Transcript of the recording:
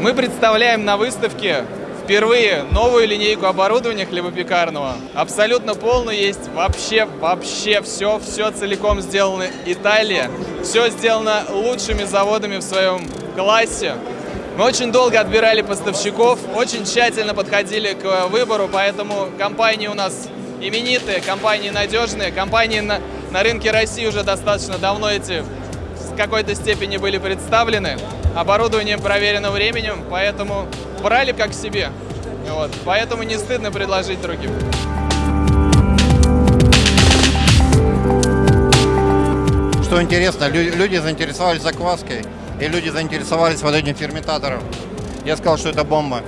Мы представляем на выставке впервые новую линейку оборудования хлебопекарного. Абсолютно полную есть вообще, вообще все, все целиком сделано Италия. Все сделано лучшими заводами в своем классе. Мы очень долго отбирали поставщиков, очень тщательно подходили к выбору, поэтому компании у нас именитые, компании надежные, компании на, на рынке России уже достаточно давно эти какой-то степени были представлены. Оборудование проверено временем, поэтому брали как себе. Вот. Поэтому не стыдно предложить другим. Что интересно, лю- люди заинтересовались закваской, и люди заинтересовались вот этим ферментатором. Я сказал, что это бомба.